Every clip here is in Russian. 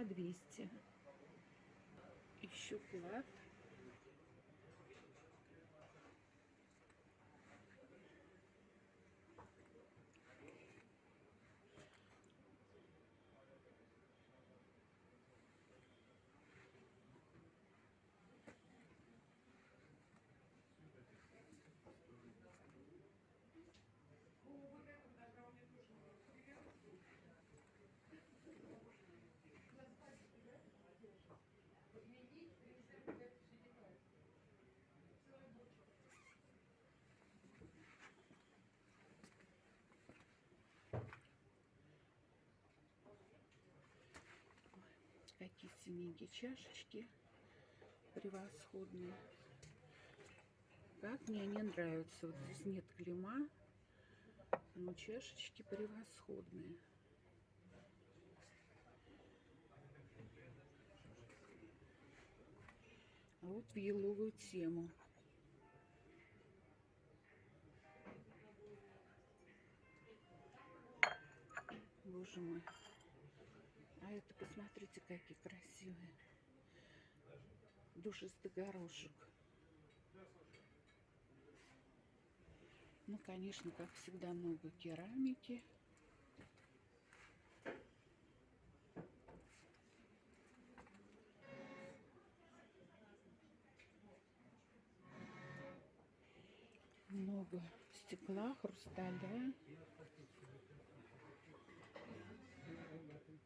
по 200. Ищу клад. Какие синенькие чашечки превосходные. Как мне они нравятся. Вот здесь нет клейма, но чашечки превосходные. А вот в еловую тему. Боже мой. Это посмотрите, какие красивые. Душистый горошек. Ну, конечно, как всегда, много керамики. Много стекла, хрусталя.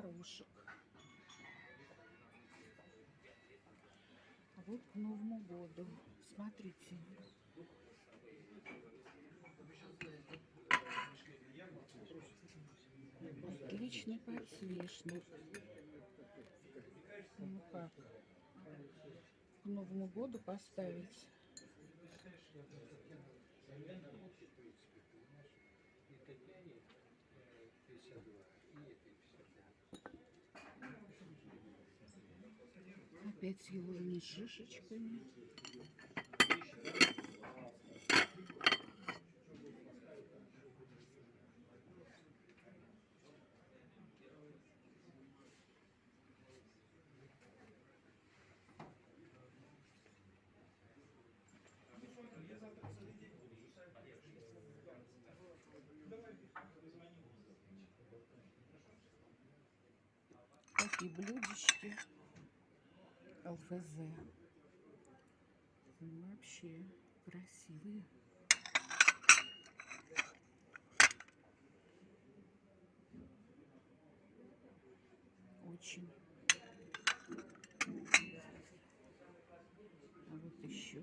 Горошек. Вот к Новому году. Смотрите. Отличный подсвечник. Ну как? Новому году поставить. Опять с еловыми шишечками. такие блюдечки ЛФЗ. Вообще красивые. Очень. А вот еще.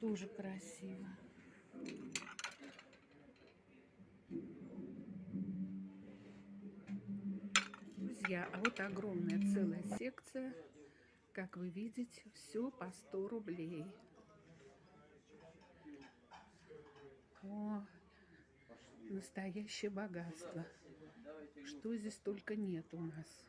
Тоже красиво. Друзья, а вот огромная целая секция. Как вы видите, все по 100 рублей. О, настоящее богатство. Что здесь только нет у нас.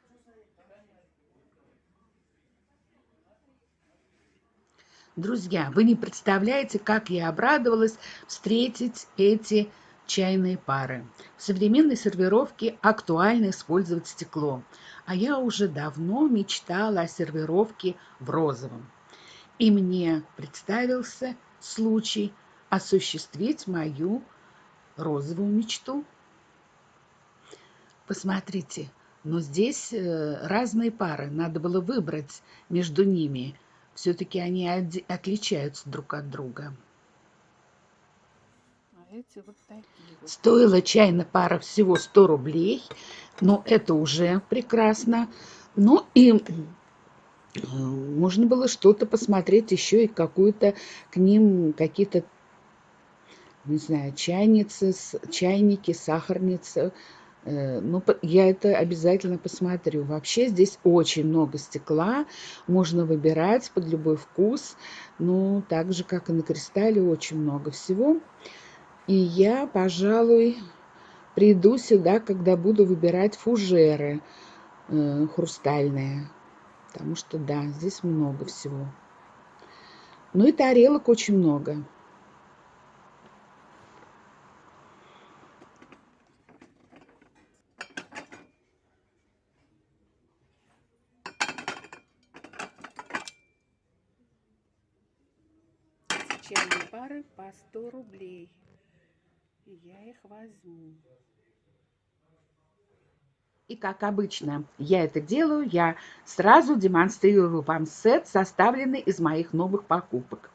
Друзья, вы не представляете, как я обрадовалась встретить эти чайные пары. В современной сервировке актуально использовать стекло, а я уже давно мечтала о сервировке в розовом. И мне представился случай осуществить мою розовую мечту. Посмотрите, но здесь э, разные пары, надо было выбрать между ними. Все-таки они отличаются друг от друга эти вот такие. Стоила чайная пара всего 100 рублей, но это уже прекрасно. Ну и можно было что-то посмотреть еще и какую-то к ним какие-то не знаю, чайницы, чайники, сахарницы. Э, ну, я это обязательно посмотрю. Вообще здесь очень много стекла, можно выбирать под любой вкус. Ну, так же, как и на кристалле, очень много всего. И я, пожалуй, приду сюда, когда буду выбирать фужеры э, хрустальные. Потому что, да, здесь много всего. Ну и тарелок очень много. чайные пары по 100 рублей. Я их возьму. И как обычно я это делаю, я сразу демонстрирую вам сет, составленный из моих новых покупок.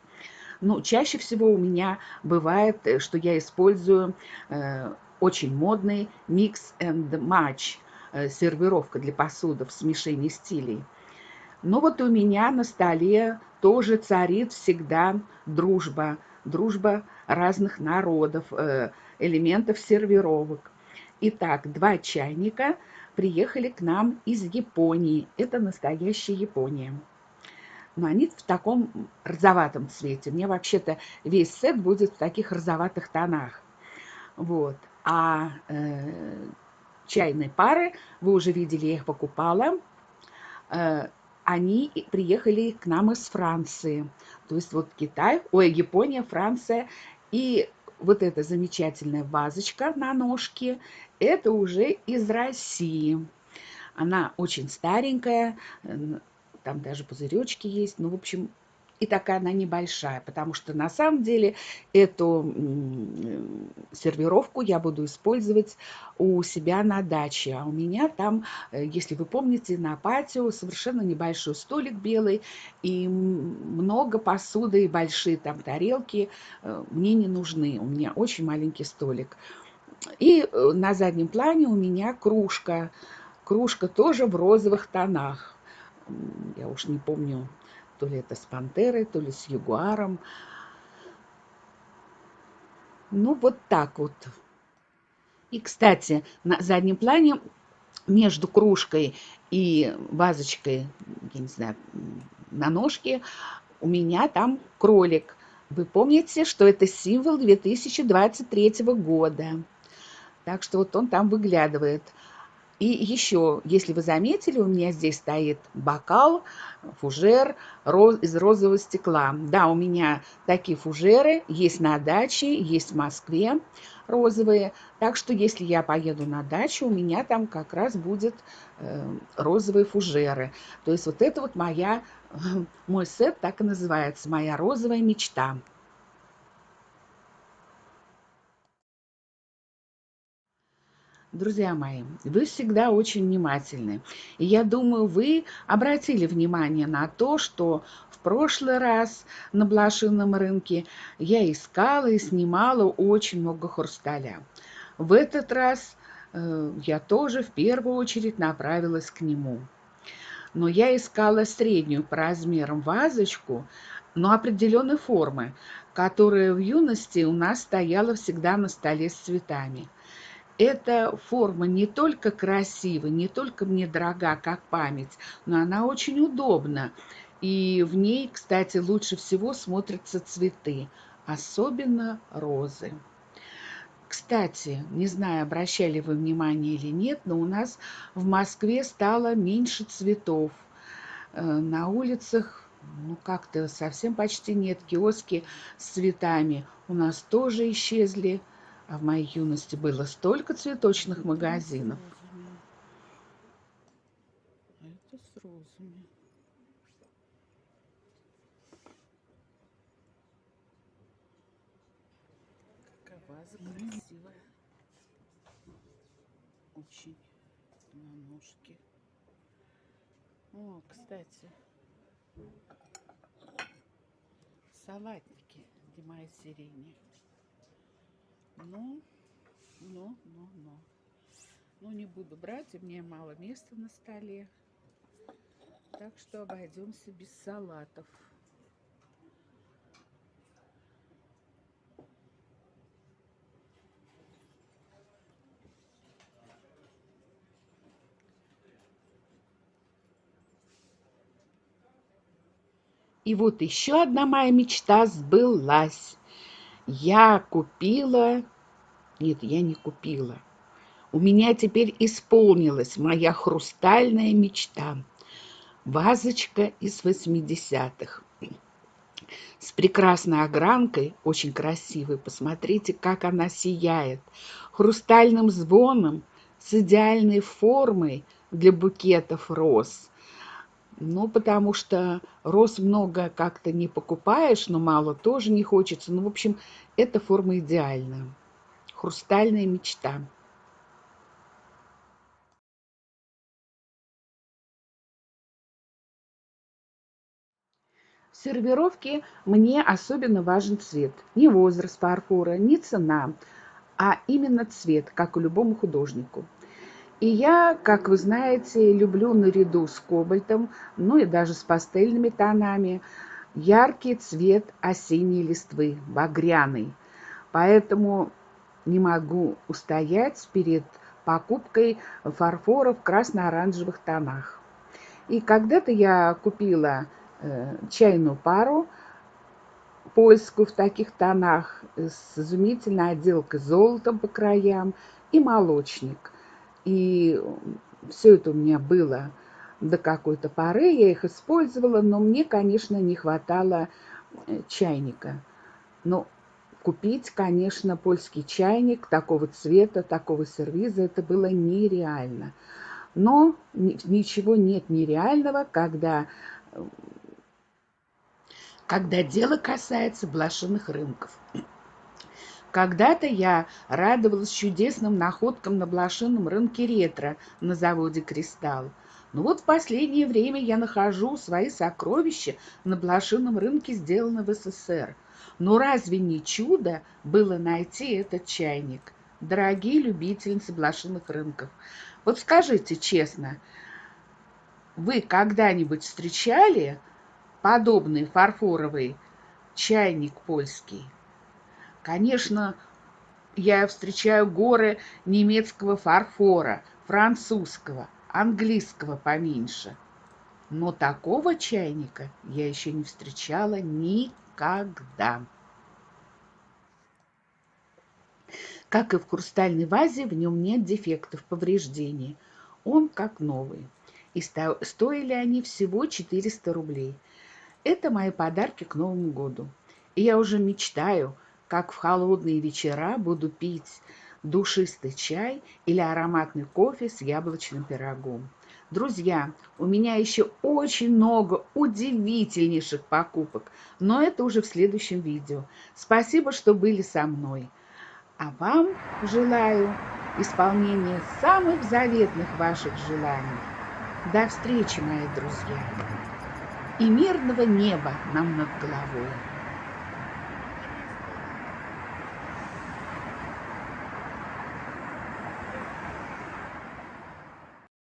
Ну, чаще всего у меня бывает, э, что я использую э, очень модный mix and match э, сервировка для посуды в смешении стилей. Но вот у меня на столе тоже царит всегда дружба, дружба разных народов, э, элементов сервировок. Итак, два чайника приехали к нам из Японии. Это настоящая Япония. Но они в таком розоватом цвете. Мне вообще-то весь сет будет в таких розоватых тонах. Вот. А э, чайные пары, вы уже видели, я их покупала. Э, они приехали к нам из Франции. То есть вот Китай, ой, Япония, Франция. И вот эта замечательная вазочка на ножке, это уже из России. Она очень старенькая, там даже пузыречки есть. Ну, в общем, и такая она небольшая, потому что на самом деле эту сервировку я буду использовать у себя на даче. А у меня там, э, если вы помните, на патио совершенно небольшой столик белый и много посуды и большие там тарелки э, мне не нужны. У меня очень маленький столик. И э, на заднем плане у меня кружка. Кружка тоже в розовых тонах. Я уж не помню, то ли это с пантерой, то ли с ягуаром. Ну, вот так вот. И, кстати, на заднем плане между кружкой и вазочкой, я не знаю, на ножке, у меня там кролик. Вы помните, что это символ 2023 года. Так что вот он там выглядывает. И еще, если вы заметили, у меня здесь стоит бокал, фужер из розового стекла. Да, у меня такие фужеры есть на даче, есть в Москве розовые. Так что, если я поеду на дачу, у меня там как раз будет э, розовые фужеры. То есть вот это вот моя, мой сет так и называется, моя розовая мечта. Друзья мои, вы всегда очень внимательны. И я думаю, вы обратили внимание на то, что в прошлый раз на блошином рынке я искала и снимала очень много хрусталя. В этот раз э, я тоже в первую очередь направилась к нему. Но я искала среднюю по размерам вазочку, но определенной формы, которая в юности у нас стояла всегда на столе с цветами – эта форма не только красива, не только мне дорога, как память, но она очень удобна. И в ней, кстати, лучше всего смотрятся цветы, особенно розы. Кстати, не знаю, обращали вы внимание или нет, но у нас в Москве стало меньше цветов. Э, на улицах ну как-то совсем почти нет киоски с цветами. У нас тоже исчезли. А в моей юности было столько цветочных магазинов. Это с розами. Какая ваза красивая. Очень на ножке. О, кстати, салатники Димая сирени. Ну, ну, ну, ну. Ну, не буду брать, у меня мало места на столе. Так что обойдемся без салатов. И вот еще одна моя мечта сбылась. Я купила... Нет, я не купила. У меня теперь исполнилась моя хрустальная мечта. Вазочка из 80-х. С прекрасной огранкой, очень красивой. Посмотрите, как она сияет. Хрустальным звоном, с идеальной формой для букетов роз – ну, потому что роз много как-то не покупаешь, но мало тоже не хочется. Ну, в общем, эта форма идеальна. Хрустальная мечта. В сервировке мне особенно важен цвет. Не возраст фарфора, не цена, а именно цвет, как и любому художнику. И я, как вы знаете, люблю наряду с кобальтом, ну и даже с пастельными тонами, яркий цвет осенней листвы, багряный. Поэтому не могу устоять перед покупкой фарфора в красно-оранжевых тонах. И когда-то я купила э, чайную пару польскую в таких тонах с изумительной отделкой золотом по краям и молочник – и все это у меня было до какой-то поры, я их использовала, но мне, конечно, не хватало э, чайника. Но купить, конечно, польский чайник такого цвета, такого сервиза, это было нереально. Но ничего нет нереального, когда, когда дело касается блошиных рынков. Когда-то я радовалась чудесным находкам на блошином рынке ретро на заводе «Кристалл». Но вот в последнее время я нахожу свои сокровища на блошином рынке, сделанном в СССР. Но разве не чудо было найти этот чайник? Дорогие любительницы блошиных рынков, вот скажите честно, вы когда-нибудь встречали подобный фарфоровый чайник польский? Конечно, я встречаю горы немецкого фарфора, французского, английского поменьше. Но такого чайника я еще не встречала никогда. Как и в хрустальной вазе, в нем нет дефектов, повреждений. Он как новый. И стоили они всего 400 рублей. Это мои подарки к Новому году. И я уже мечтаю – как в холодные вечера буду пить душистый чай или ароматный кофе с яблочным пирогом. Друзья, у меня еще очень много удивительнейших покупок, но это уже в следующем видео. Спасибо, что были со мной. А вам желаю исполнения самых заветных ваших желаний. До встречи, мои друзья, и мирного неба нам над головой.